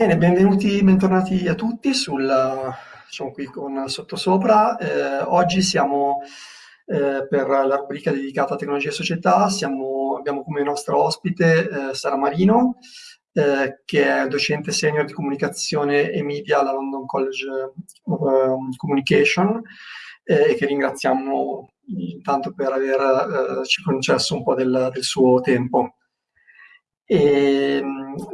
Bene, benvenuti, bentornati a tutti sul, diciamo qui con sottosopra. Eh, oggi siamo eh, per la rubrica dedicata a tecnologia e società, siamo, abbiamo come nostra ospite eh, Sara Marino, eh, che è docente senior di comunicazione e media alla London College of um, Communication e che ringraziamo intanto per averci eh, concesso un po' del, del suo tempo. E,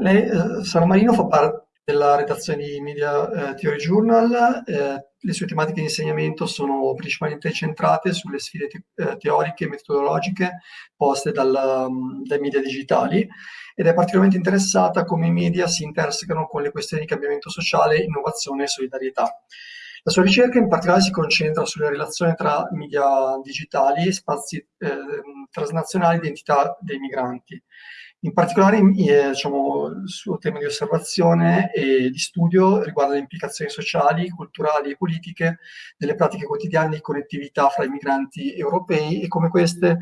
lei, eh, Sara Marino fa parte della redazione di Media eh, Theory Journal, eh, le sue tematiche di insegnamento sono principalmente centrate sulle sfide te teoriche e metodologiche poste dal, dai media digitali ed è particolarmente interessata a come i media si intersecano con le questioni di cambiamento sociale, innovazione e solidarietà. La sua ricerca in particolare si concentra sulle relazioni tra media digitali e spazi eh, transnazionali di identità dei migranti in particolare eh, diciamo, il suo tema di osservazione e di studio riguarda le implicazioni sociali, culturali e politiche delle pratiche quotidiane di connettività fra i migranti europei e come queste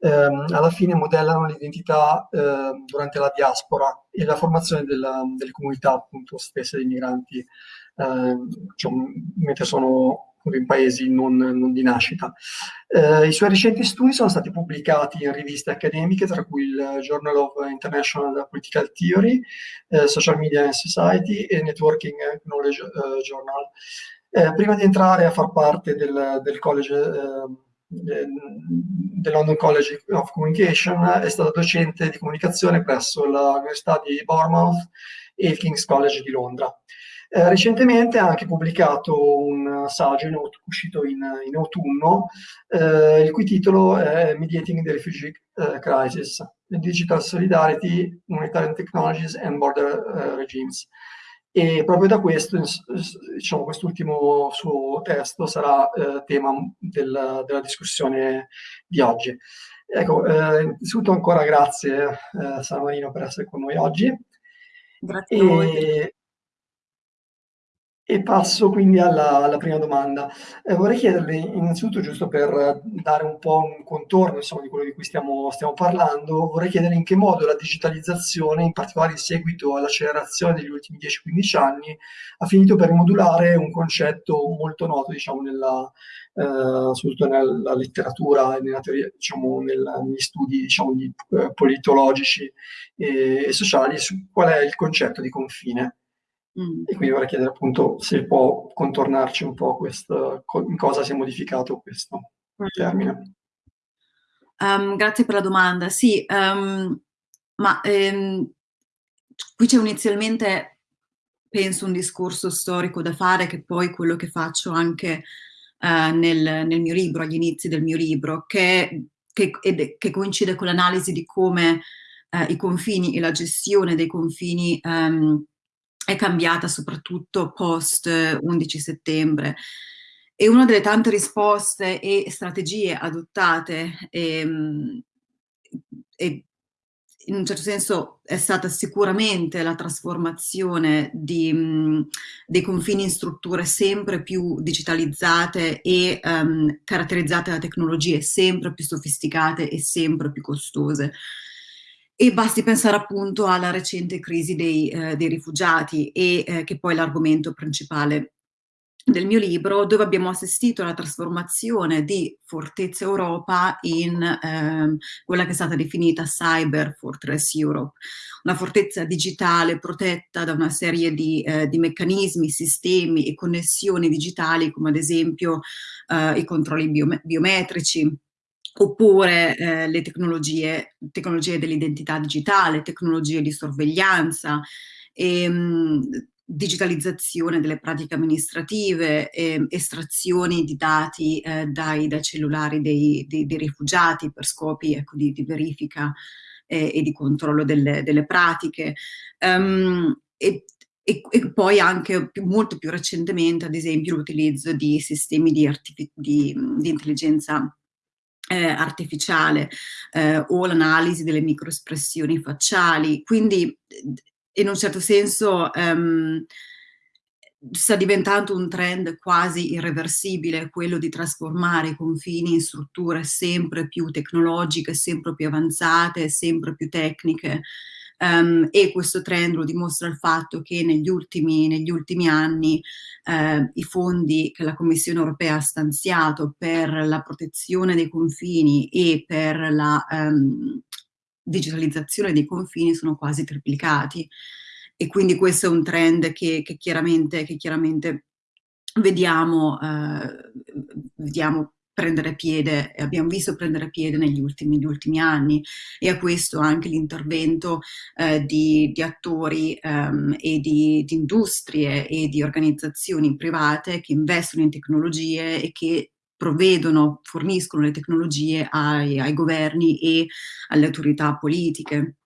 ehm, alla fine modellano l'identità eh, durante la diaspora e la formazione della, delle comunità appunto stesse dei migranti. Eh, diciamo, mentre sono in paesi non, non di nascita. Eh, I suoi recenti studi sono stati pubblicati in riviste accademiche, tra cui il Journal of International Political Theory, eh, Social Media and Society e Networking Knowledge eh, Journal. Eh, prima di entrare a far parte del, del college eh, del London College of Communication, è stato docente di comunicazione presso l'Università di Bournemouth e il King's College di Londra. Eh, recentemente ha anche pubblicato un saggio in, uscito in, in autunno, eh, il cui titolo è Mediating the Refugee uh, Crisis, Digital Solidarity, Humanitarian Technologies and Border uh, Regimes. E proprio da questo, diciamo, quest'ultimo suo testo sarà eh, tema del, della discussione di oggi. Ecco, eh, innanzitutto ancora grazie eh, Sara Marino per essere con noi oggi. Grazie a voi. E passo quindi alla, alla prima domanda. Eh, vorrei chiederle innanzitutto, giusto per dare un po' un contorno insomma, di quello di cui stiamo, stiamo, parlando, vorrei chiedere in che modo la digitalizzazione, in particolare in seguito all'accelerazione degli ultimi 10-15 anni, ha finito per modulare un concetto molto noto diciamo, nella, eh, soprattutto nella letteratura e nella teoria, diciamo, nella, negli studi diciamo, di, eh, politologici e, e sociali, su qual è il concetto di confine. Mm. E quindi vorrei chiedere appunto se può contornarci un po' questo, in cosa si è modificato questo mm. termine. Um, grazie per la domanda. Sì, um, ma um, qui c'è inizialmente, penso, un discorso storico da fare, che poi quello che faccio anche uh, nel, nel, mio libro, agli inizi del mio libro, che, che, che coincide con l'analisi di come uh, i confini e la gestione dei confini um, è cambiata soprattutto post 11 settembre. E una delle tante risposte e strategie adottate e, ehm, e in un certo senso è stata sicuramente la trasformazione di, mh, dei confini in strutture sempre più digitalizzate e um, caratterizzate da tecnologie sempre più sofisticate e sempre più costose. E basti pensare appunto alla recente crisi dei, eh, dei rifugiati e eh, che poi è l'argomento principale del mio libro, dove abbiamo assistito alla trasformazione di Fortezza Europa in eh, quella che è stata definita Cyber Fortress Europe, una fortezza digitale protetta da una serie di, eh, di meccanismi, sistemi e connessioni digitali, come ad esempio eh, i controlli biometrici, oppure eh, le tecnologie, tecnologie dell'identità digitale, tecnologie di sorveglianza, ehm, digitalizzazione delle pratiche amministrative, eh, estrazioni di dati eh, dai, dai, cellulari dei, dei, dei, rifugiati per scopi ecco, di, di, verifica eh, e di controllo delle, delle pratiche. Um, e, e, e, poi anche più, molto più recentemente, ad esempio, l'utilizzo di sistemi di, di, di intelligenza eh, artificiale eh, o l'analisi delle microespressioni facciali. Quindi in un certo senso um, sta diventando un trend quasi irreversibile quello di trasformare i confini in strutture sempre più tecnologiche, sempre più avanzate, sempre più tecniche, Um, e questo trend lo dimostra il fatto che negli ultimi, negli ultimi anni eh, i fondi che la Commissione europea ha stanziato per la protezione dei confini e per la um, digitalizzazione dei confini sono quasi triplicati. E quindi questo è un trend che, che chiaramente, che chiaramente vediamo, eh, vediamo prendere piede, abbiamo visto prendere piede negli ultimi, negli ultimi anni e a questo anche l'intervento eh, di, di, attori ehm, e di, di, industrie e di organizzazioni private che investono in tecnologie e che provvedono, forniscono le tecnologie ai, ai governi e alle autorità politiche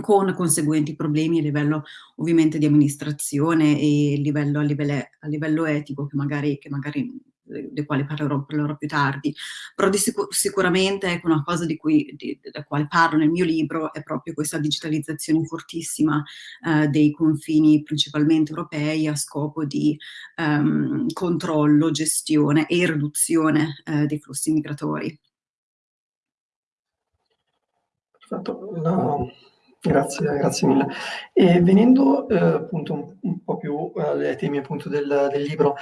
con conseguenti problemi a livello ovviamente di amministrazione e livello, a, livello, a livello etico che magari, che magari dei quali parlerò, parlerò, più tardi, però di sicur sicuramente ecco, una cosa di cui, di, della quale parlo nel mio libro è proprio questa digitalizzazione fortissima eh, dei confini principalmente europei a scopo di ehm, controllo, gestione e riduzione eh, dei flussi migratori. Perfetto, no, grazie, grazie mille. E venendo eh, appunto un, un, po' più eh, ai temi appunto del, del libro,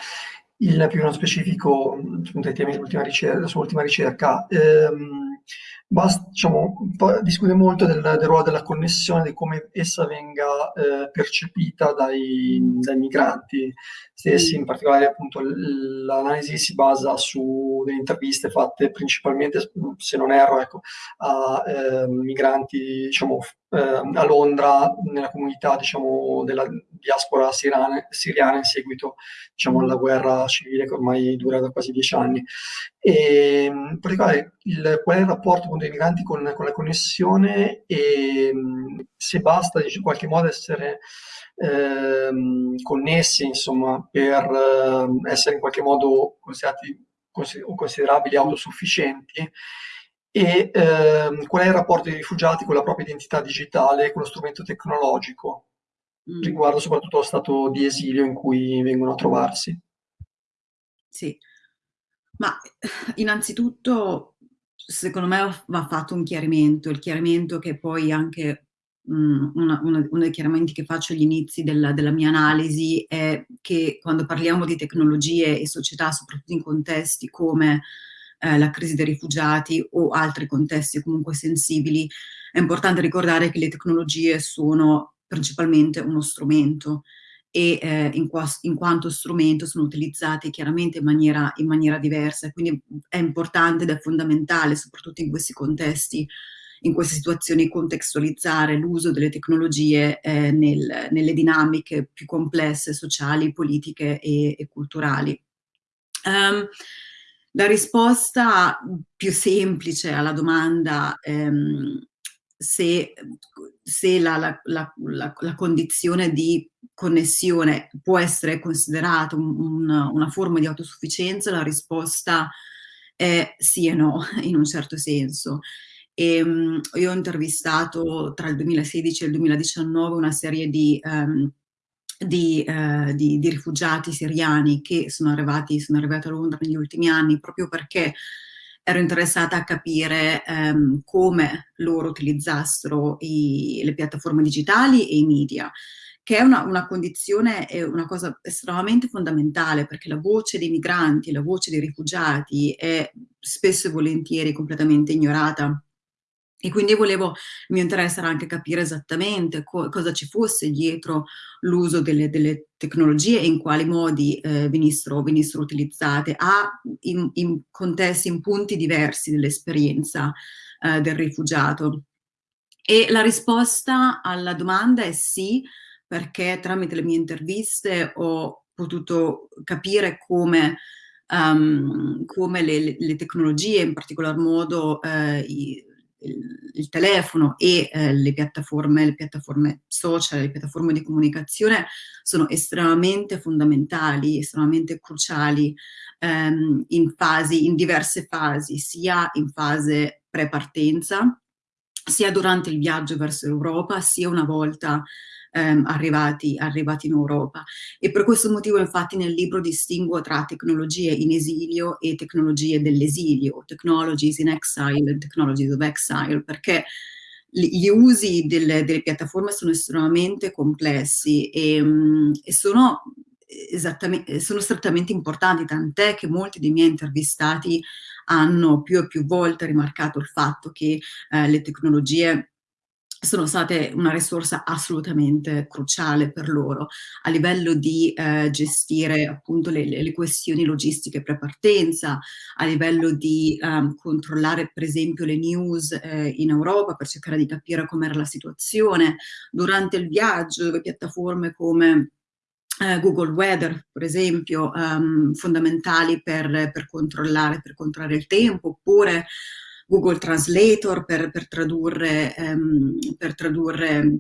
il più nello specifico, appunto, ai temi dell'ultima ricerca, sull'ultima ricerca, ehm, basta, diciamo, discute molto del, del, ruolo della connessione, di come essa venga eh, percepita dai, dai, migranti stessi, in particolare appunto l'analisi si basa su delle interviste fatte principalmente, se non erro, ecco, a eh, migranti diciamo, a Londra nella comunità diciamo, della diaspora siriana, siriana in seguito diciamo, alla guerra civile che ormai dura da quasi dieci anni. E, in particolare il, qual è il rapporto con dei migranti con, con la connessione e se basta in qualche modo essere eh, connessi insomma, per essere in qualche modo considerati considerabili autosufficienti e ehm, qual è il rapporto dei rifugiati con la propria identità digitale, con lo strumento tecnologico, mm. riguardo soprattutto lo stato di esilio in cui vengono a trovarsi. Sì, ma innanzitutto secondo me va fatto un chiarimento, il chiarimento che poi anche mm, una, una, uno dei chiarimenti che faccio agli inizi della, della, mia analisi è che quando parliamo di tecnologie e società, soprattutto in contesti come eh, la crisi dei rifugiati o altri contesti comunque sensibili, è importante ricordare che le tecnologie sono principalmente uno strumento e eh, in, qua, in, quanto strumento sono utilizzati chiaramente in maniera, in maniera diversa, quindi è importante ed è fondamentale, soprattutto in questi contesti, in queste situazioni, contestualizzare l'uso delle tecnologie eh, nel, nelle dinamiche più complesse, sociali, politiche e, e culturali. Um, la risposta più semplice alla domanda ehm, se, se la, la, la, la, condizione di connessione può essere considerata un, un, una forma di autosufficienza, la risposta è sì e no, in un certo senso. E, um, io ho intervistato tra il 2016 e il 2019 una serie di um, di, eh, di, di, rifugiati siriani che sono arrivati, sono arrivati a Londra negli ultimi anni proprio perché ero interessata a capire ehm, come loro utilizzassero i, le piattaforme digitali e i media, che è una, una condizione, è una cosa estremamente fondamentale perché la voce dei migranti, la voce dei rifugiati è spesso e volentieri completamente ignorata e quindi volevo, il mio anche capire esattamente co cosa ci fosse dietro l'uso delle, delle, tecnologie e in quali modi eh, venissero, venissero, utilizzate a, in, in, contesti, in punti diversi dell'esperienza eh, del rifugiato. E la risposta alla domanda è sì, perché tramite le mie interviste ho potuto capire come, um, come le, le, tecnologie, in particolar modo eh, i, il, il telefono e eh, le, piattaforme, le piattaforme social, le piattaforme di comunicazione sono estremamente fondamentali, estremamente cruciali ehm, in fasi, in diverse fasi, sia in fase pre-partenza, sia durante il viaggio verso l'Europa, sia una volta ehm, arrivati, arrivati, in Europa. E per questo motivo infatti nel libro distinguo tra tecnologie in esilio e tecnologie dell'esilio, technologies in exile technologies of exile, perché gli usi delle, delle, piattaforme sono estremamente complessi e, mm, e sono, sono strettamente importanti, tant'è che molti dei miei intervistati hanno più e più volte rimarcato il fatto che eh, le tecnologie sono state una risorsa assolutamente cruciale per loro a livello di eh, gestire appunto le, le, questioni logistiche pre-partenza, a livello di um, controllare per esempio le news eh, in Europa per cercare di capire com'era la situazione durante il viaggio, dove piattaforme come eh, Google Weather, per esempio, um, fondamentali per, per, controllare, per controllare il tempo, oppure Google Translator per, per, tradurre, ehm, per tradurre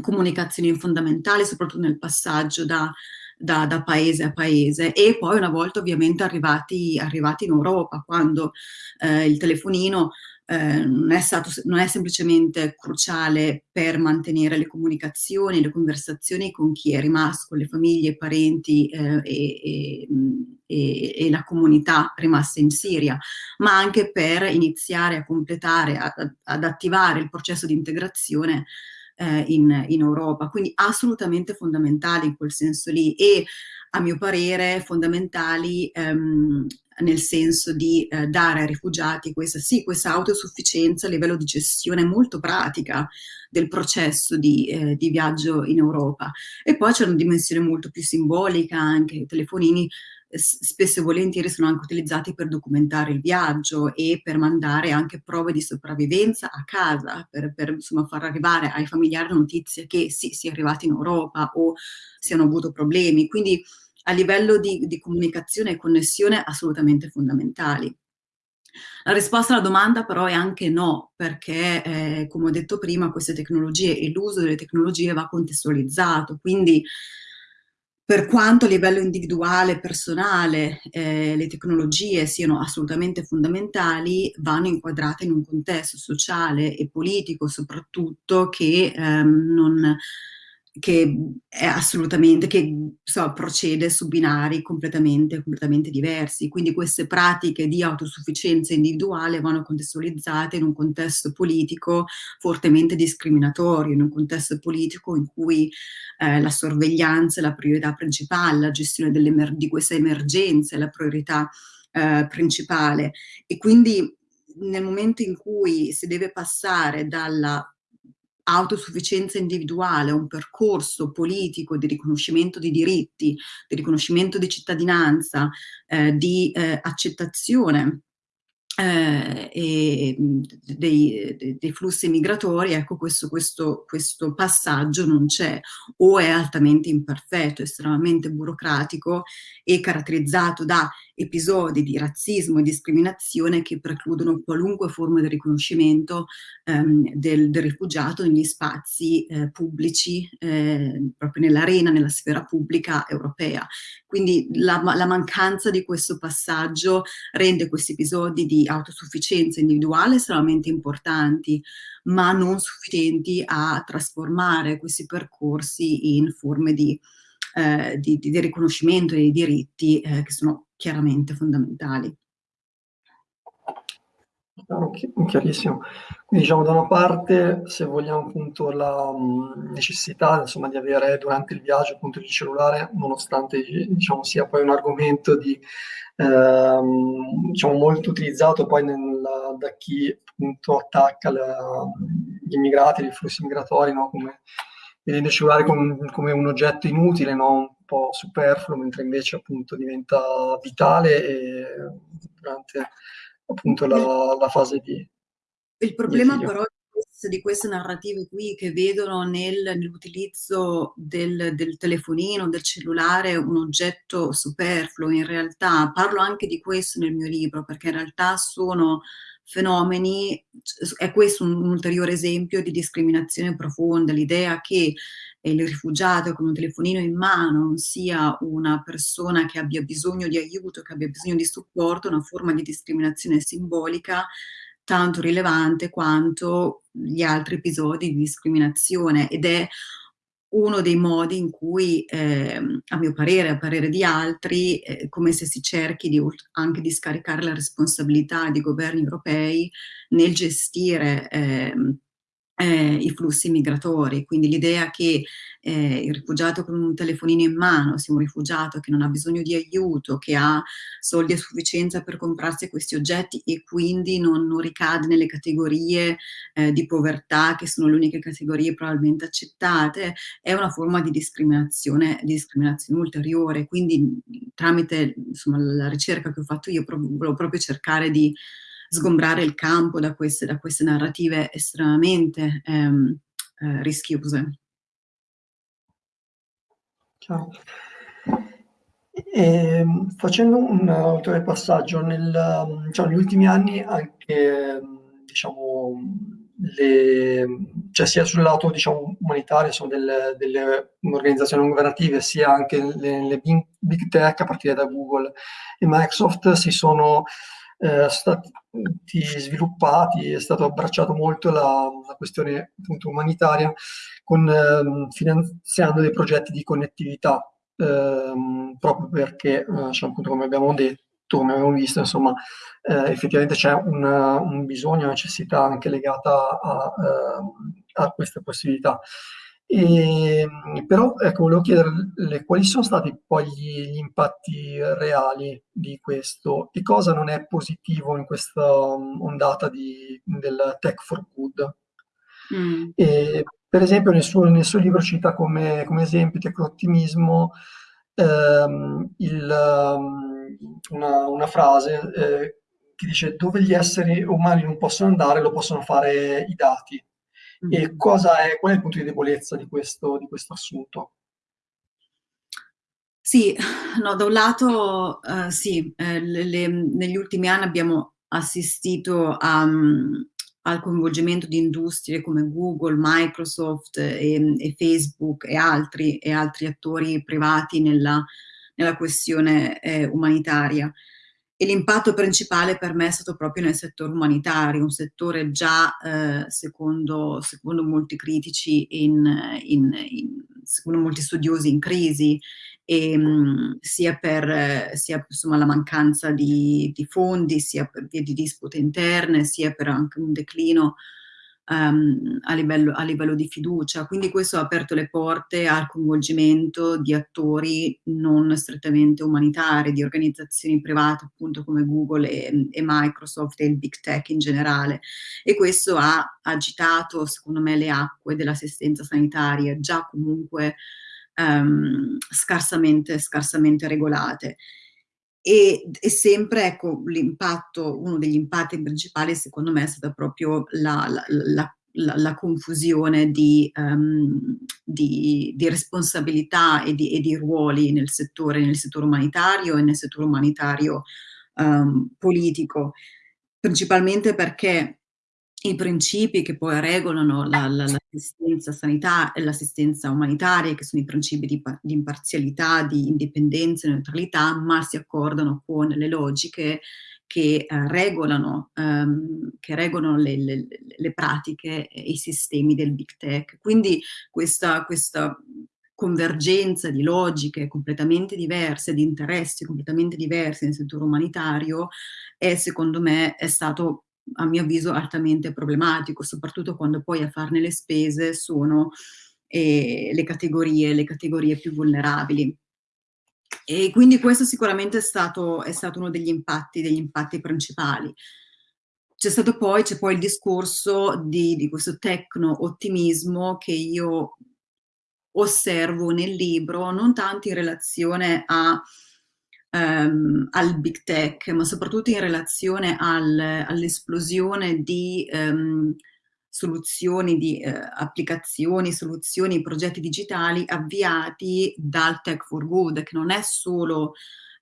comunicazioni fondamentali, soprattutto nel passaggio da, da, da, paese a paese. E poi una volta ovviamente arrivati, arrivati in Europa, quando eh, il telefonino eh, non, è stato, non è semplicemente cruciale per mantenere le comunicazioni, le conversazioni con chi è rimasto, con le famiglie, i parenti eh, e, e, e, la comunità rimasta in Siria, ma anche per iniziare a completare, a, ad attivare il processo di integrazione eh, in, in Europa. Quindi assolutamente fondamentali in quel senso lì e a mio parere fondamentali ehm, nel senso di eh, dare ai rifugiati questa, sì, questa autosufficienza a livello di gestione molto pratica del processo di, eh, di viaggio in Europa. E poi c'è una dimensione molto più simbolica, anche i telefonini eh, spesso e volentieri sono anche utilizzati per documentare il viaggio e per mandare anche prove di sopravvivenza a casa, per, per insomma, far arrivare ai familiari notizie che sì, si è arrivati in Europa o si hanno avuto problemi. Quindi a livello di, di comunicazione e connessione assolutamente fondamentali. La risposta alla domanda però è anche no, perché eh, come ho detto prima queste tecnologie e l'uso delle tecnologie va contestualizzato, quindi per quanto a livello individuale, personale, eh, le tecnologie siano assolutamente fondamentali, vanno inquadrate in un contesto sociale e politico soprattutto che ehm, non che è assolutamente, che so, procede su binari completamente, completamente diversi. Quindi queste pratiche di autosufficienza individuale vanno contestualizzate in un contesto politico fortemente discriminatorio, in un contesto politico in cui eh, la sorveglianza è la priorità principale, la gestione di queste emergenze è la priorità eh, principale. E quindi nel momento in cui si deve passare dalla autosufficienza individuale, un percorso politico di riconoscimento di diritti, di riconoscimento di cittadinanza, eh, di eh, accettazione eh, e, dei, dei, flussi migratori, ecco questo, questo, questo passaggio non c'è. O è altamente imperfetto, estremamente burocratico e caratterizzato da episodi di razzismo e discriminazione che precludono qualunque forma di riconoscimento ehm, del, del, rifugiato negli spazi eh, pubblici, eh, proprio nell'arena, nella sfera pubblica europea. Quindi la, la mancanza di questo passaggio rende questi episodi di autosufficienza individuale estremamente importanti, ma non sufficienti a trasformare questi percorsi in forme di, eh, di, di riconoscimento dei diritti eh, che sono chiaramente fondamentali. chiarissimo. Quindi diciamo da una parte, se vogliamo appunto la necessità insomma di avere durante il viaggio appunto il cellulare, nonostante diciamo sia poi un argomento di ehm, diciamo molto utilizzato poi nella, da chi appunto attacca la, gli immigrati, i flussi migratori, no? come vedendo il cellulare come, come un oggetto inutile, no? Po' superfluo, mentre invece appunto diventa vitale e durante appunto la, la fase di... Il problema di però di queste narrative qui che vedono nel, nell'utilizzo del, del, telefonino, del cellulare un oggetto superfluo, in realtà parlo anche di questo nel mio libro, perché in realtà sono fenomeni, è questo un, un ulteriore esempio di discriminazione profonda, l'idea che il rifugiato con un telefonino in mano sia una persona che abbia bisogno di aiuto, che abbia bisogno di supporto, una forma di discriminazione simbolica tanto rilevante quanto gli altri episodi di discriminazione. Ed è uno dei modi in cui, eh, a mio parere, a parere di altri, eh, come se si cerchi di, anche di scaricare la responsabilità dei governi europei nel gestire eh, eh, i flussi migratori, quindi l'idea che eh, il rifugiato con un telefonino in mano sia un rifugiato che non ha bisogno di aiuto, che ha soldi a sufficienza per comprarsi questi oggetti e quindi non, non ricade nelle categorie eh, di povertà che sono le uniche categorie probabilmente accettate, è una forma di discriminazione, di discriminazione ulteriore, quindi tramite insomma, la ricerca che ho fatto io volevo proprio cercare di sgombrare il campo da queste, da queste narrative estremamente ehm, eh, rischiose. Ciao. E, facendo un ulteriore passaggio, nel, cioè, negli ultimi anni anche diciamo, le, cioè sia sul lato diciamo, umanitario sono delle, delle, organizzazioni non governative, sia anche le, le big tech a partire da Google e Microsoft si sono eh, stati sviluppati, è stato abbracciato molto la, la questione appunto, umanitaria con, eh, finanziando dei progetti di connettività, ehm, proprio perché, eh, cioè, appunto, come abbiamo detto, come abbiamo visto, insomma, eh, effettivamente c'è un, un, bisogno, una necessità anche legata a, ehm, a queste possibilità. E, però ecco, volevo chiederle quali sono stati poi gli, gli, impatti reali di questo e cosa non è positivo in questa ondata di, del tech for good. Mm. E, per esempio nel suo, nel suo, libro cita come, come esempio tecno-ottimismo ehm, una, una, frase eh, che dice dove gli esseri umani non possono andare lo possono fare i dati e cosa è, qual è il punto di debolezza di questo, di questo assunto? Sì, no, da un lato uh, sì, eh, le, le, negli ultimi anni abbiamo assistito a, um, al coinvolgimento di industrie come Google, Microsoft e, e Facebook e altri, e altri, attori privati nella, nella questione eh, umanitaria e l'impatto principale per me è stato proprio nel settore umanitario, un settore già, eh, secondo, secondo, molti critici, in, in, in, secondo molti studiosi, in crisi, e, mh, mm, sia per sia, insomma, la mancanza di, di, fondi, sia per via di dispute interne, sia per anche un declino um, a, livello, a, livello, di fiducia. Quindi questo ha aperto le porte al coinvolgimento di attori non strettamente umanitari, di organizzazioni private appunto come Google e, e Microsoft e il big tech in generale. E questo ha agitato secondo me le acque dell'assistenza sanitaria, già comunque um, scarsamente, scarsamente regolate. E, e, sempre, ecco, l'impatto, uno degli impatti principali secondo me è stata proprio la, la, la, la confusione di, um, di, di responsabilità e di, e di, ruoli nel settore, nel settore umanitario e nel settore umanitario um, politico, principalmente perché i principi che poi regolano l'assistenza la, sanitaria e l'assistenza umanitaria, che sono i principi di, di, imparzialità, di indipendenza e neutralità, ma si accordano con le logiche che eh, regolano, um, che regolano le, le, le, pratiche e i sistemi del big tech. Quindi questa, questa convergenza di logiche completamente diverse, di interessi completamente diversi nel settore umanitario, è secondo me è stato a mio avviso altamente problematico, soprattutto quando poi a farne le spese sono eh, le, categorie, le categorie più vulnerabili. E quindi questo sicuramente è stato, è stato uno degli impatti, degli impatti principali. C'è stato poi, poi il discorso di, di questo tecno-ottimismo che io osservo nel libro, non tanto in relazione a um, al big tech, ma soprattutto in relazione al, all'esplosione di um, soluzioni, di uh, applicazioni, soluzioni, progetti digitali avviati dal Tech for Good, che non è solo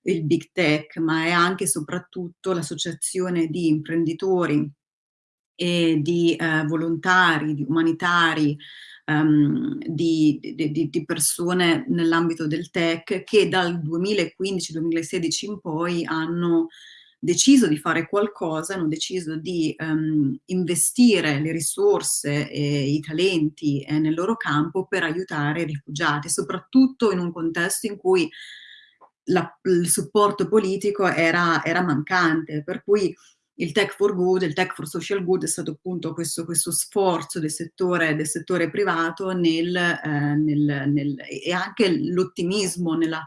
il big tech, ma è anche e soprattutto l'associazione di imprenditori e di uh, volontari, di umanitari, um, di, di, di, persone nell'ambito del tech che dal 2015-2016 in poi hanno deciso di fare qualcosa, hanno deciso di um, investire le risorse e i talenti eh, nel loro campo per aiutare i rifugiati, soprattutto in un contesto in cui la, il supporto politico era, era mancante, per cui il tech for good, il tech for social good è stato appunto questo, questo sforzo del settore, del settore privato nel, eh, nel, nel, e anche l'ottimismo nel,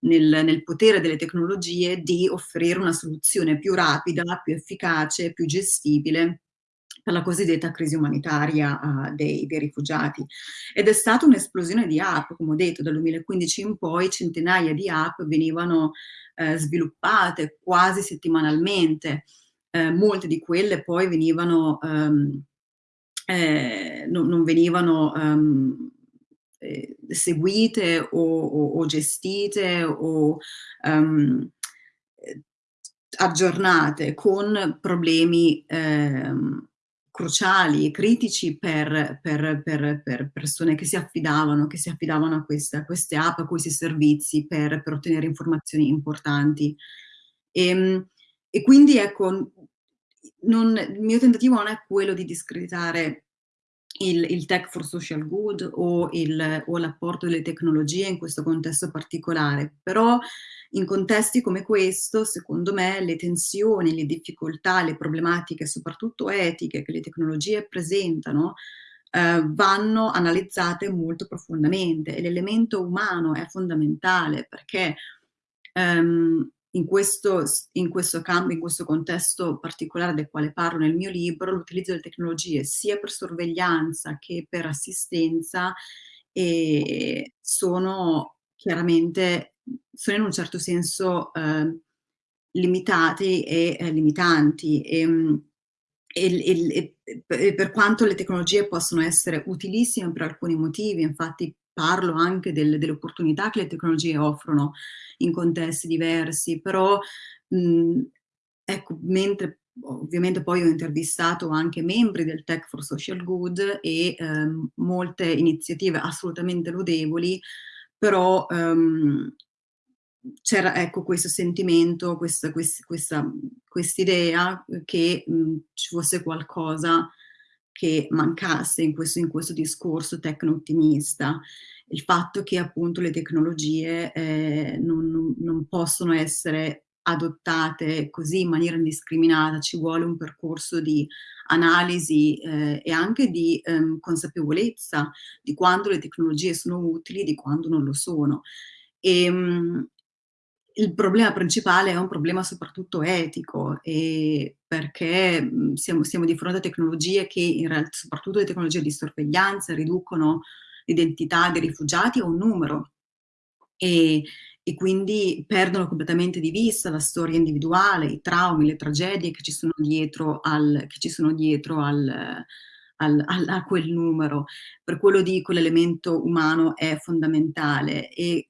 nel, potere delle tecnologie di offrire una soluzione più rapida, più efficace, più gestibile per la cosiddetta crisi umanitaria uh, dei, dei, rifugiati. Ed è stata un'esplosione di app, come ho detto, dal 2015 in poi centinaia di app venivano eh, sviluppate quasi settimanalmente, eh, molte di quelle poi venivano, um, eh, non, non, venivano um, seguite o, o, o, gestite o um, aggiornate con problemi cruciali e critici per, per, per, per, persone che si affidavano, che si affidavano a queste, a queste app, a questi servizi per, ottenere informazioni importanti. E, e quindi ecco, non, il mio tentativo non è quello di discreditare il, il tech for social good o l'apporto delle tecnologie in questo contesto particolare, però in contesti come questo, secondo me, le tensioni, le difficoltà, le problematiche, soprattutto etiche, che le tecnologie presentano, eh, vanno analizzate molto profondamente e l'elemento umano è fondamentale perché ehm, in questo, in questo campo, in questo contesto particolare del quale parlo nel mio libro, l'utilizzo delle tecnologie sia per sorveglianza che per assistenza e sono chiaramente, sono in un certo senso eh, limitati e eh, limitanti. E, e, e, e, per quanto le tecnologie possono essere utilissime per alcuni motivi, infatti parlo anche del, delle opportunità che le tecnologie offrono in contesti diversi, però mh, ecco, mentre ovviamente poi ho intervistato anche membri del Tech for Social Good e ehm, molte iniziative assolutamente lodevoli, però ehm, c'era ecco questo sentimento, questa quest idea che mh, ci fosse qualcosa che mancasse in questo, in questo discorso tecno-ottimista, il fatto che appunto le tecnologie eh, non, non, possono essere adottate così in maniera indiscriminata, ci vuole un percorso di analisi eh, e anche di ehm, consapevolezza di quando le tecnologie sono utili e di quando non lo sono. E, ehm, il problema principale è un problema soprattutto etico, perché mhmm, siamo, siamo, di fronte a tecnologie che, realtà, soprattutto le tecnologie di sorveglianza, riducono l'identità dei rifugiati a un numero e, e, quindi perdono completamente di vista la storia individuale, i traumi, le tragedie che ci sono dietro al, sono dietro al, al, al, a quel numero. Per quello dico l'elemento umano è fondamentale e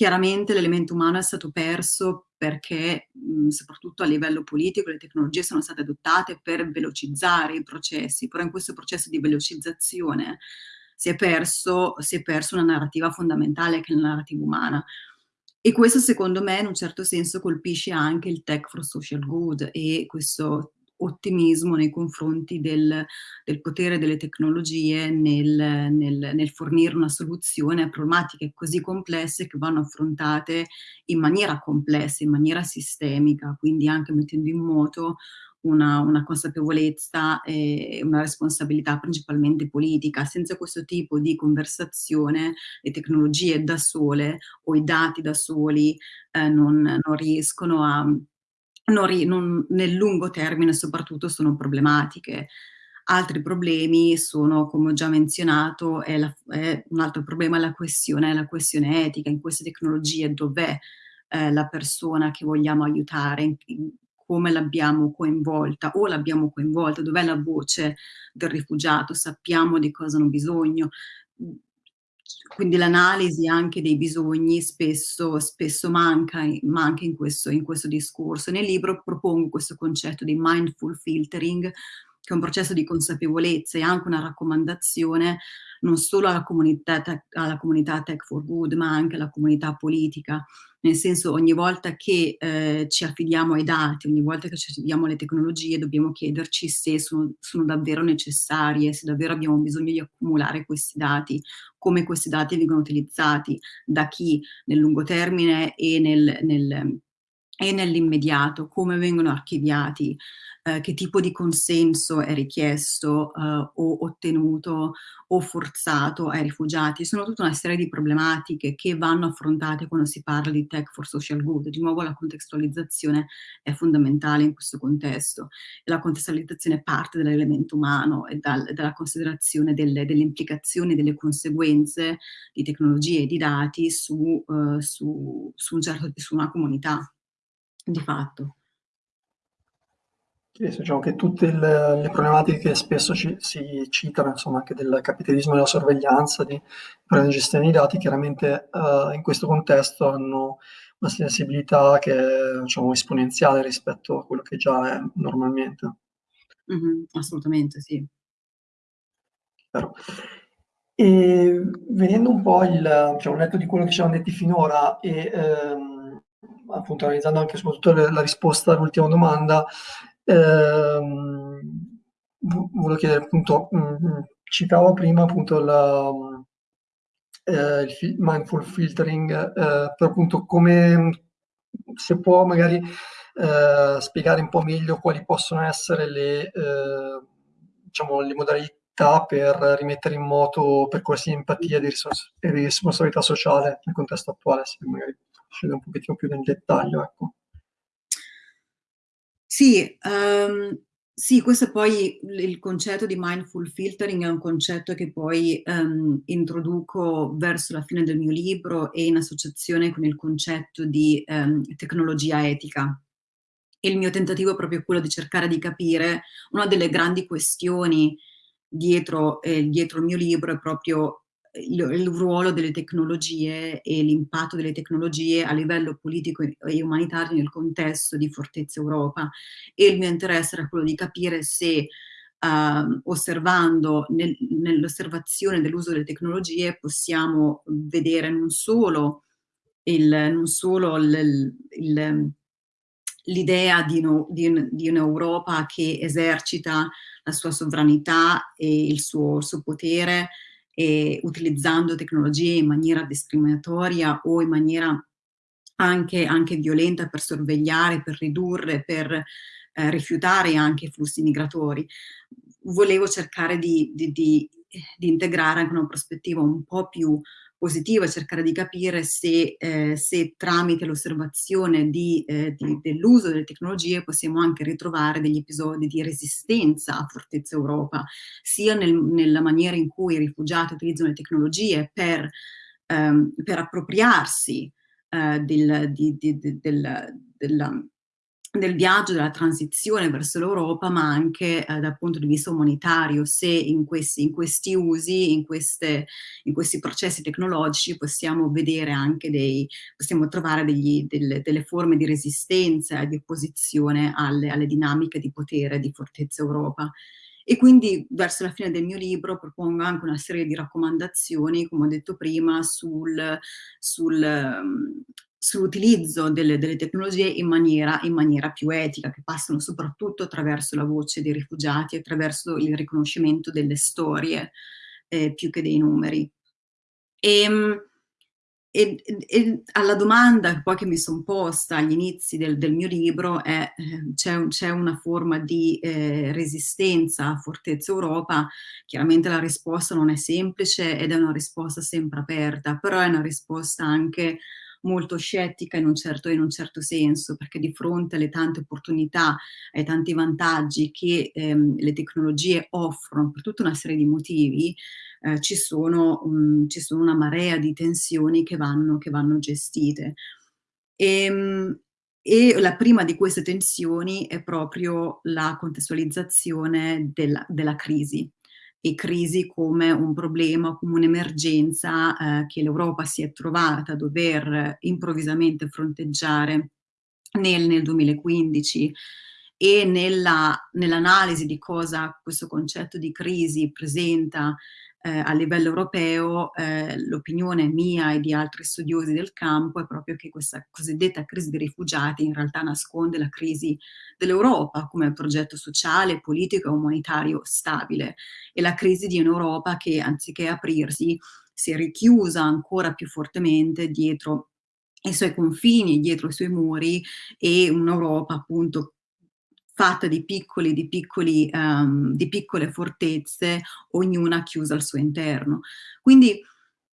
Chiaramente l'elemento umano è stato perso perché, mh, soprattutto a livello politico, le tecnologie sono state adottate per velocizzare i processi, però in questo processo di velocizzazione si è perso, si è perso una narrativa fondamentale che è la narrativa umana. E questo secondo me in un certo senso colpisce anche il tech for social good e questo ottimismo nei confronti del, del potere delle tecnologie nel, nel, nel, fornire una soluzione a problematiche così complesse che vanno affrontate in maniera complessa, in maniera sistemica, quindi anche mettendo in moto una, una, consapevolezza e una responsabilità principalmente politica. Senza questo tipo di conversazione le tecnologie da sole o i dati da soli eh, non, non riescono a non, non, nel lungo termine soprattutto sono problematiche. Altri problemi sono, come ho già menzionato, è la, è un altro problema è la questione, è la questione etica. In queste tecnologie dov'è eh, la persona che vogliamo aiutare, in, in, come l'abbiamo coinvolta? O l'abbiamo coinvolta, dov'è la voce del rifugiato, sappiamo di cosa hanno bisogno, quindi l'analisi anche dei bisogni spesso, spesso manca, manca in, questo, in questo discorso. Nel libro propongo questo concetto di mindful filtering, che è un processo di consapevolezza e anche una raccomandazione non solo alla comunità, alla comunità Tech for Good, ma anche alla comunità politica, nel senso ogni volta che eh, ci affidiamo ai dati, ogni volta che ci affidiamo alle tecnologie, dobbiamo chiederci se sono, sono davvero necessarie, se davvero abbiamo bisogno di accumulare questi dati, come questi dati vengono utilizzati, da chi nel lungo termine e nel, nel e nell'immediato, come vengono archiviati, eh, che tipo di consenso è richiesto eh, o ottenuto o forzato ai rifugiati. Sono tutta una serie di problematiche che vanno affrontate quando si parla di tech for social good. Di nuovo la contestualizzazione è fondamentale in questo contesto la contestualizzazione parte dall'elemento umano e dal, dalla considerazione delle, delle, implicazioni, delle conseguenze di tecnologie e di dati su, uh, su, su, un certo, su una comunità, di fatto. Sì, diciamo che tutte le, le problematiche che spesso ci, si citano, insomma, anche del capitalismo della sorveglianza, di di gestione dei dati, chiaramente uh, in questo contesto hanno una sensibilità che è diciamo, esponenziale rispetto a quello che già è normalmente. Mm -hmm, assolutamente, sì. Chiaro. E venendo un po' il, diciamo, netto di quello che ci hanno detti finora e ehm, appunto analizzando anche soprattutto la risposta all'ultima domanda, volevo chiedere appunto, mm, mm, citavo prima appunto la, eh, il mindful filtering, eh, per appunto come se può magari eh, spiegare un po' meglio quali possono essere le, eh, diciamo, le modalità per rimettere in moto percorsi di empatia e di, e di responsabilità sociale nel contesto attuale, se magari scende un pochettino più nel dettaglio. Ecco. Sì, um, sì, questo poi il concetto di mindful filtering è un concetto che poi um, introduco verso la fine del mio libro e in associazione con il concetto di um, tecnologia etica. il mio tentativo è proprio quello di cercare di capire una delle grandi questioni dietro, eh, dietro il mio libro è proprio il, il, ruolo delle tecnologie e l'impatto delle tecnologie a livello politico e umanitario nel contesto di Fortezza Europa. E il mio interesse era quello di capire se uh, osservando nel, nell'osservazione dell'uso delle tecnologie possiamo vedere non solo l'idea di, no, di, di un'Europa che esercita la sua sovranità e il suo, il suo potere e utilizzando tecnologie in maniera discriminatoria o in maniera anche, anche violenta per sorvegliare, per ridurre, per eh, rifiutare anche i flussi migratori. Volevo cercare di, di, di, di integrare anche una prospettiva un po' più positiva, cercare di capire se, eh, se tramite l'osservazione eh, dell'uso delle tecnologie possiamo anche ritrovare degli episodi di resistenza a Fortezza Europa, sia nel, nella maniera in cui i rifugiati utilizzano le tecnologie per, ehm, per appropriarsi eh, del, di, di, di, del, della, del viaggio, della transizione verso l'Europa, ma anche eh, dal punto di vista umanitario, se in questi, in questi usi, in, queste, in, questi processi tecnologici possiamo vedere anche dei, possiamo trovare degli, delle, delle, forme di resistenza di opposizione alle, alle dinamiche di potere di Fortezza Europa. E quindi verso la fine del mio libro propongo anche una serie di raccomandazioni, come ho detto prima, sul, sul, sull'utilizzo delle, delle, tecnologie in maniera, in maniera, più etica, che passano soprattutto attraverso la voce dei rifugiati, attraverso il riconoscimento delle storie eh, più che dei numeri. Ehm, e, e, e, alla domanda poi che mi sono posta agli inizi del, del mio libro è eh, c'è una forma di eh, resistenza a Fortezza Europa? Chiaramente la risposta non è semplice ed è una risposta sempre aperta, però è una risposta anche molto scettica in un, certo, in un certo senso, perché di fronte alle tante opportunità, ai tanti vantaggi che ehm, le tecnologie offrono per tutta una serie di motivi, eh, ci, sono, um, ci, sono, una marea di tensioni che vanno, che vanno gestite. E, ehm, e la prima di queste tensioni è proprio la contestualizzazione della, della crisi e crisi come un problema, come un'emergenza eh, che l'Europa si è trovata a dover improvvisamente fronteggiare nel, nel 2015 e nell'analisi nell di cosa questo concetto di crisi presenta eh, a livello europeo eh, l'opinione mia e di altri studiosi del campo è proprio che questa cosiddetta crisi dei rifugiati in realtà nasconde la crisi dell'Europa come progetto sociale, politico e umanitario stabile. E la crisi di un'Europa che anziché aprirsi si è richiusa ancora più fortemente dietro i suoi confini, dietro i suoi muri e un'Europa appunto fatta di, piccoli, di, piccoli, um, di piccole fortezze, ognuna chiusa al suo interno. Quindi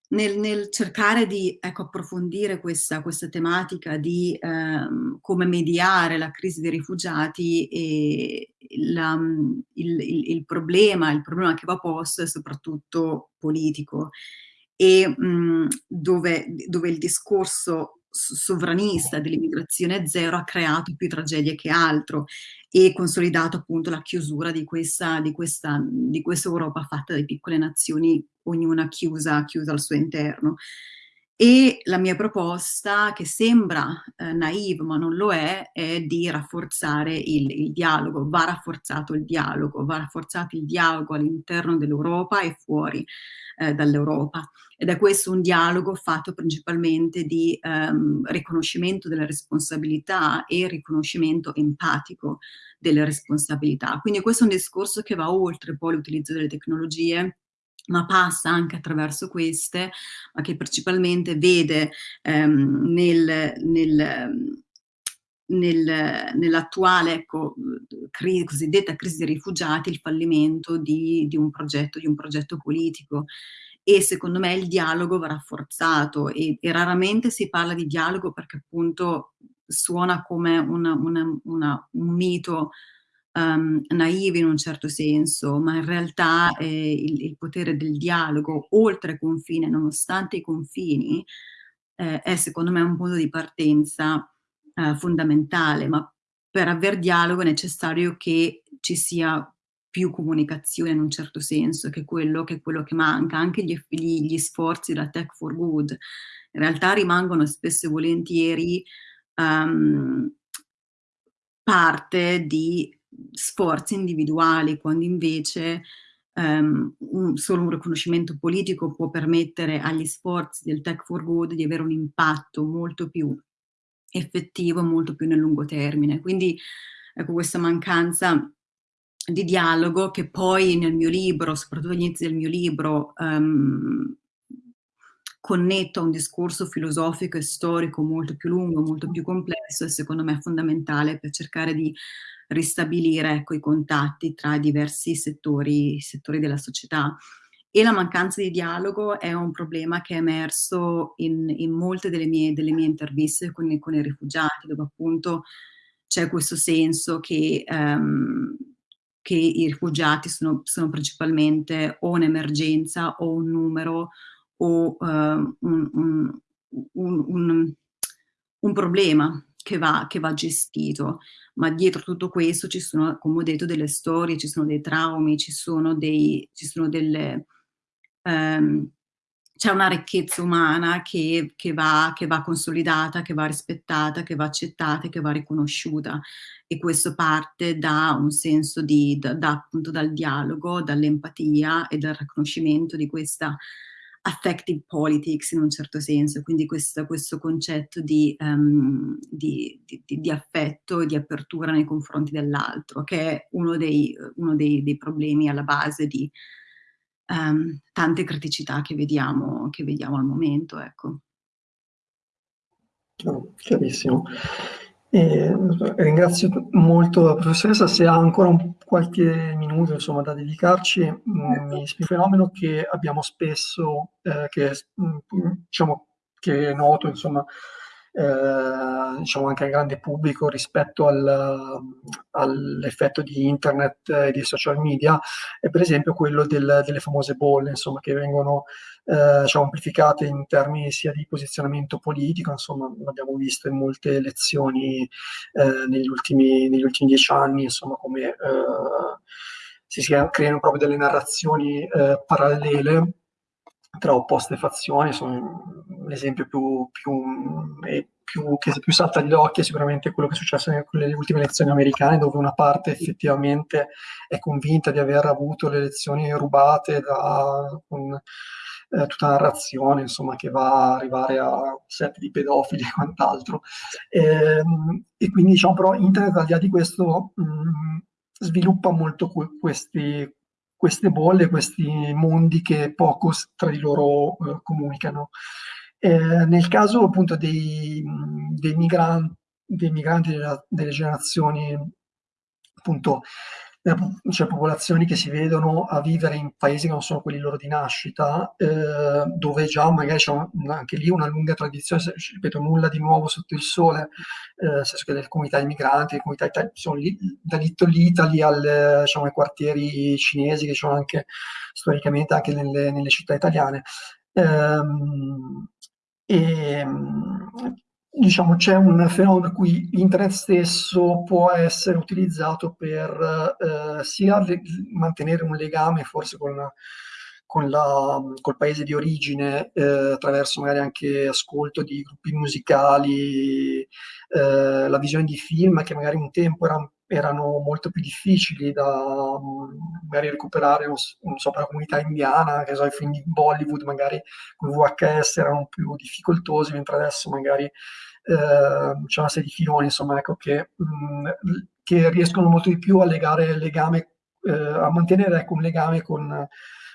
nel, nel cercare di ecco, approfondire questa, questa, tematica di ehm, come mediare la crisi dei rifugiati e la, il, il, il, problema, il problema che va posto è soprattutto politico e mh, dove, dove il discorso sovranista dell'immigrazione zero ha creato più tragedie che altro e consolidato appunto la chiusura di questa, di questa, di questa Europa fatta di piccole nazioni, ognuna chiusa, chiusa al suo interno. E la mia proposta, che sembra eh, naive ma non lo è, è di rafforzare il, il, dialogo, va rafforzato il dialogo, va rafforzato il dialogo all'interno dell'Europa e fuori eh, dall'Europa. Ed è questo un dialogo fatto principalmente di ehm, riconoscimento delle responsabilità e riconoscimento empatico delle responsabilità. Quindi questo è un discorso che va oltre poi l'utilizzo delle tecnologie ma passa anche attraverso queste, ma che principalmente vede ehm, nel, nel nel, nell'attuale ecco, cri cosiddetta crisi dei rifugiati il fallimento di, di, un progetto, di un progetto politico. E secondo me il dialogo va rafforzato e, e raramente si parla di dialogo perché appunto suona come una, una, una, un mito um, naive in un certo senso, ma in realtà eh, il, il, potere del dialogo oltre confine, nonostante i confini, eh, è secondo me un punto di partenza eh, fondamentale, ma per aver dialogo è necessario che ci sia più comunicazione in un certo senso, che è quello che, quello che manca, anche gli, gli, gli, sforzi della Tech for Good. In realtà rimangono spesso e volentieri um, parte di sforzi individuali, quando invece um, un, solo un riconoscimento politico può permettere agli sforzi del Tech for Good di avere un impatto molto più effettivo molto più nel lungo termine. Quindi ecco questa mancanza di dialogo che poi nel mio libro, soprattutto all'inizio del mio libro, um, connetto a un discorso filosofico e storico molto più lungo, molto più complesso e secondo me fondamentale per cercare di ristabilire ecco, i contatti tra i diversi settori, settori della società. E la mancanza di dialogo è un problema che è emerso in, in molte delle mie, delle mie interviste con, con, i rifugiati, dove appunto c'è questo senso che, um, che i rifugiati sono, sono, principalmente o un'emergenza o un numero o uh, un, un, un, un problema che va, che va, gestito, ma dietro tutto questo ci sono, come ho detto, delle storie, ci sono dei traumi, ci sono, dei, ci sono delle... Um, c'è una ricchezza umana che, che, va, che, va, consolidata, che va rispettata, che va accettata, che va riconosciuta. E questo parte da un senso di, da, da appunto dal dialogo, dall'empatia e dal riconoscimento di questa affective politics in un certo senso, quindi questo, questo concetto di, um, di, di, di, affetto e di apertura nei confronti dell'altro, che è uno dei, uno dei, dei problemi alla base di um, tante criticità che vediamo, che vediamo al momento. Ecco. chiarissimo. E ringrazio molto la professoressa, se ha ancora un, qualche minuto insomma, da dedicarci, mm, mi un fenomeno che abbiamo spesso, eh, che, mm, diciamo, che è noto insomma, eh, diciamo anche al grande pubblico rispetto al, all'effetto di internet e di social media è per esempio quello del, delle famose bolle insomma, che vengono eh, diciamo, amplificate in termini sia di posizionamento politico, insomma l'abbiamo visto in molte elezioni eh, negli, ultimi, negli ultimi dieci anni, insomma come eh, si creano proprio delle narrazioni eh, parallele tra opposte fazioni, l'esempio più, più, più, che più salta agli occhi è sicuramente quello che è successo nelle ultime elezioni americane, dove una parte effettivamente è convinta di aver avuto le elezioni rubate da con, eh, tutta una narrazione insomma, che va a arrivare a set di pedofili e quant'altro. E, ehm, e, quindi diciamo però internet al di là di questo mh, sviluppa molto questi, queste bolle, questi mondi che poco tra di loro eh, comunicano. Eh, nel caso appunto dei, dei, migranti, dei migranti della, delle generazioni appunto cioè popolazioni che si vedono a vivere in paesi che non sono quelli loro di nascita, eh, dove già magari c'è anche lì una lunga tradizione, ripeto, nulla di nuovo sotto il sole, eh, nel senso che le comunità immigranti, le comunità italiane, sono lì, da Little al, diciamo, ai quartieri cinesi che sono anche storicamente anche nelle, nelle città italiane. Ehm, e, diciamo, c'è un fenomeno per cui internet stesso può essere utilizzato per eh, sia mantenere un legame forse con, con la, col paese di origine eh, attraverso magari anche ascolto di gruppi musicali, eh, la visione di film che magari un tempo erano, erano molto più difficili da magari recuperare, non so, per la comunità indiana, che so, i film di Bollywood magari con VHS erano più difficoltosi, mentre adesso magari Ehm, c'è una serie di filoni insomma, ecco, che, mh, mm, che, riescono molto di più a legare legame, eh, a mantenere ecco, un legame con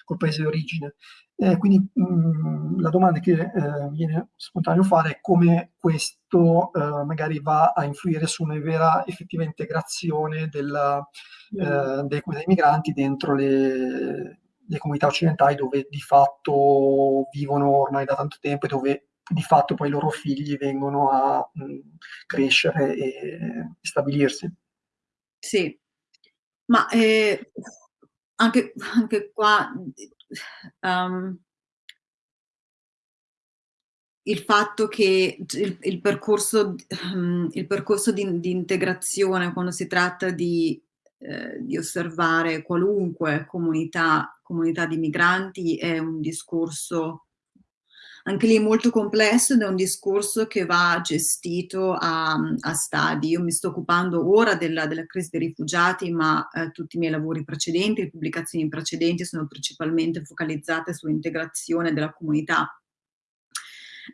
col paese di origine. Eh, quindi mh, mm, la domanda che eh, viene spontaneo fare è come questo eh, magari va a influire su una vera effettiva integrazione della, mm. dei, dei, migranti dentro le, le comunità occidentali dove di fatto vivono ormai da tanto tempo e dove di fatto poi i loro figli vengono a mh, crescere e stabilirsi. Sì, ma eh, anche, anche, qua um, il fatto che il, il percorso, um, il percorso di, di, integrazione quando si tratta di, eh, di osservare qualunque comunità, comunità di migranti è un discorso anche lì molto complesso ed è un discorso che va gestito a, a stadi. Io mi sto occupando ora della, della crisi dei rifugiati, ma eh, tutti i miei lavori precedenti, le pubblicazioni precedenti sono principalmente focalizzate sull'integrazione della comunità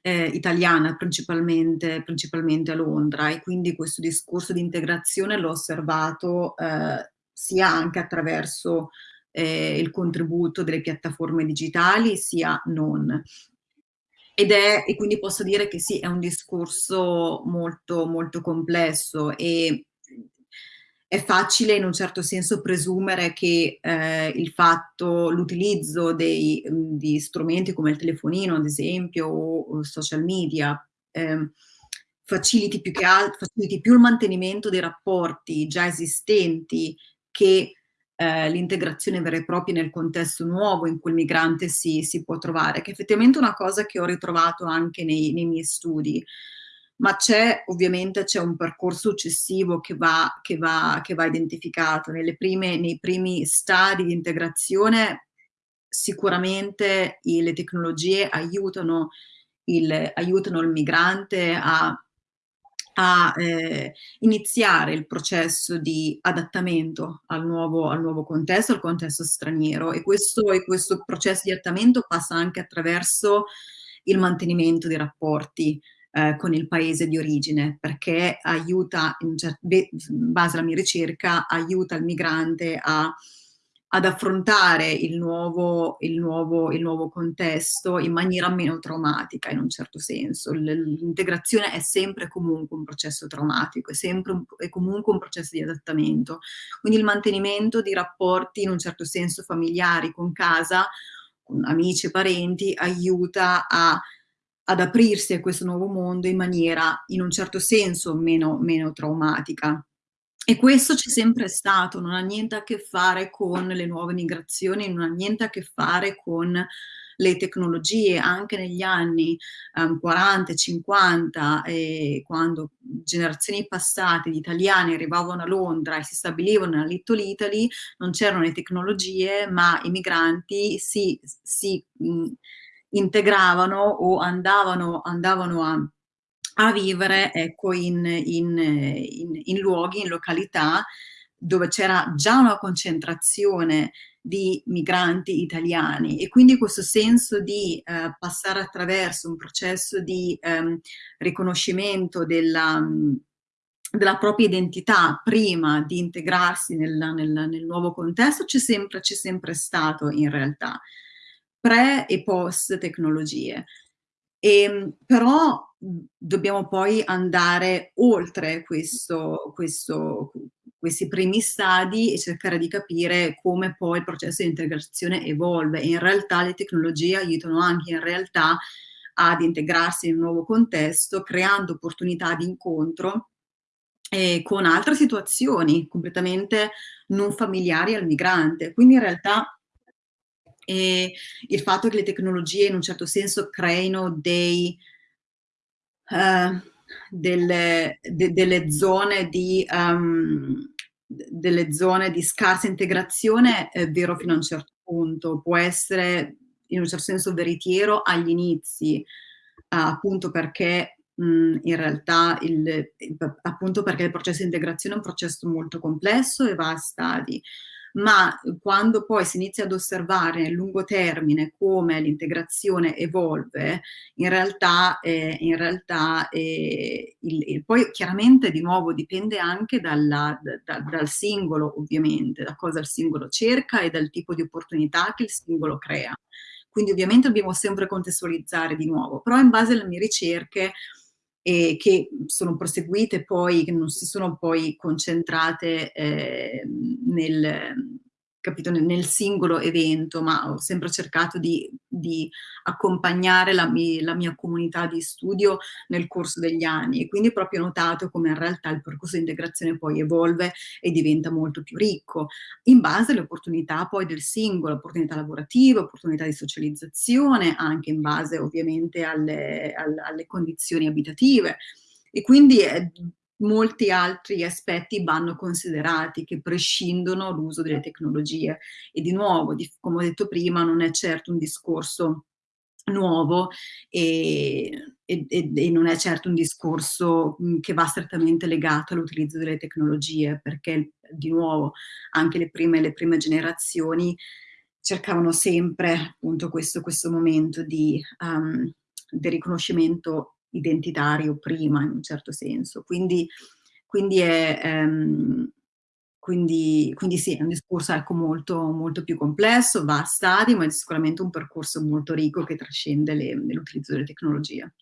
eh, italiana, principalmente, principalmente, a Londra e quindi questo discorso di integrazione l'ho osservato eh, sia anche attraverso eh, il contributo delle piattaforme digitali sia non. Ed è, e quindi posso dire che sì, è un discorso molto, molto complesso e è facile in un certo senso presumere che eh, il fatto, l'utilizzo di strumenti come il telefonino, ad esempio, o, o social media, eh, faciliti, più che altro, faciliti più il mantenimento dei rapporti già esistenti che eh, l'integrazione vera e propria nel contesto nuovo in cui il migrante si, si, può trovare, che è effettivamente una cosa che ho ritrovato anche nei, nei miei studi. Ma c'è ovviamente c'è un percorso successivo che va, che va, che va identificato. Prime, nei primi stadi di integrazione sicuramente le tecnologie aiutano il, aiutano il migrante a a eh, iniziare il processo di adattamento al nuovo, al nuovo, contesto, al contesto straniero. E questo, e questo processo di adattamento passa anche attraverso il mantenimento dei rapporti eh, con il paese di origine perché aiuta, in, base alla mia ricerca, aiuta il migrante a ad affrontare il nuovo, il, nuovo, il nuovo, contesto in maniera meno traumatica in un certo senso. L'integrazione è sempre comunque un processo traumatico, è sempre un, è comunque un processo di adattamento. Quindi il mantenimento di rapporti in un certo senso familiari con casa, con amici e parenti, aiuta a, ad aprirsi a questo nuovo mondo in maniera in un certo senso meno, meno traumatica. E questo c'è sempre stato, non ha niente a che fare con le nuove migrazioni, non ha niente a che fare con le tecnologie, anche negli anni um, 40, 50, eh, quando generazioni passate di italiani arrivavano a Londra e si stabilivano nella Little Italy, non c'erano le tecnologie, ma i migranti si, si mh, integravano o andavano, andavano a a vivere ecco, in, in, in, in luoghi, in località dove c'era già una concentrazione di migranti italiani e quindi questo senso di eh, passare attraverso un processo di ehm, riconoscimento della, della, propria identità prima di integrarsi nel, nel, nel nuovo contesto c'è sempre, sempre stato in realtà, pre e post tecnologie. E, ehm, però dobbiamo poi andare oltre questo, questo, questi primi stadi e cercare di capire come poi il processo di integrazione evolve. E in realtà le tecnologie aiutano anche in realtà ad integrarsi in un nuovo contesto, creando opportunità di incontro eh, con altre situazioni completamente non familiari al migrante. Quindi in realtà eh, il fatto che le tecnologie in un certo senso creino dei, uh, delle, de, delle, zone di, um, delle zone di scarsa integrazione è vero fino a un certo punto, può essere in un certo senso veritiero agli inizi, uh, appunto perché in realtà il, appunto perché il processo di integrazione è un processo molto complesso e va a stadi ma quando poi si inizia ad osservare nel lungo termine come l'integrazione evolve, in realtà, eh, in realtà eh, il, il, poi chiaramente di nuovo dipende anche dalla, da, dal singolo ovviamente, da cosa il singolo cerca e dal tipo di opportunità che il singolo crea. Quindi ovviamente dobbiamo sempre contestualizzare di nuovo, però in base alle mie ricerche e che sono proseguite poi, che non si sono poi concentrate eh, nel, capito, nel singolo evento, ma ho sempre cercato di, di accompagnare la, mi, la, mia comunità di studio nel corso degli anni e quindi ho proprio notato come in realtà il percorso di integrazione poi evolve e diventa molto più ricco, in base alle opportunità poi del singolo, opportunità lavorative, opportunità di socializzazione, anche in base ovviamente alle, alle, alle condizioni abitative. E quindi è molti altri aspetti vanno considerati che prescindono l'uso delle tecnologie. E di nuovo, di, come ho detto prima, non è certo un discorso nuovo e, e, e, non è certo un discorso che va strettamente legato all'utilizzo delle tecnologie perché di nuovo anche le prime, le prime generazioni cercavano sempre appunto questo, questo momento di, um, di riconoscimento identitario prima in un certo senso. Quindi, quindi, è, ehm, quindi, quindi sì, è un discorso ecco, molto, molto più complesso, va a stadi, ma è sicuramente un percorso molto ricco che trascende l'utilizzo delle tecnologie.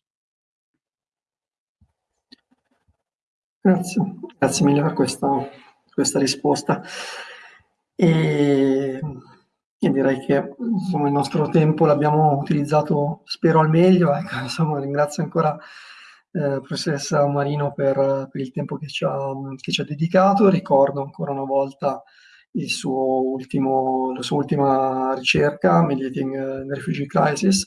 Grazie, grazie mille per questa, questa risposta. E io direi che insomma, il nostro tempo l'abbiamo utilizzato, spero, al meglio. Ecco, insomma, ringrazio ancora eh, professoressa Marino per, per, il tempo che ci, ha, che ci, ha, dedicato. Ricordo ancora una volta ultimo, la sua ultima ricerca, Mediating the Refugee Crisis,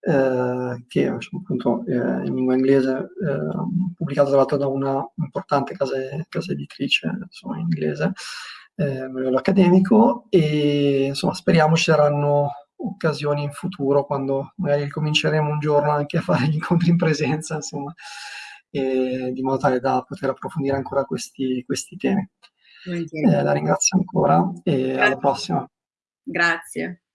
eh, che appunto eh, in lingua inglese, eh, pubblicata tra l'altro da una importante casa, casa editrice insomma, inglese eh, a livello accademico e insomma speriamo ci saranno occasioni in futuro quando magari cominceremo un giorno anche a fare gli incontri in presenza, insomma, e, di modo tale da poter approfondire ancora questi, questi temi. Eh, la ringrazio ancora e Grazie. alla prossima. Grazie.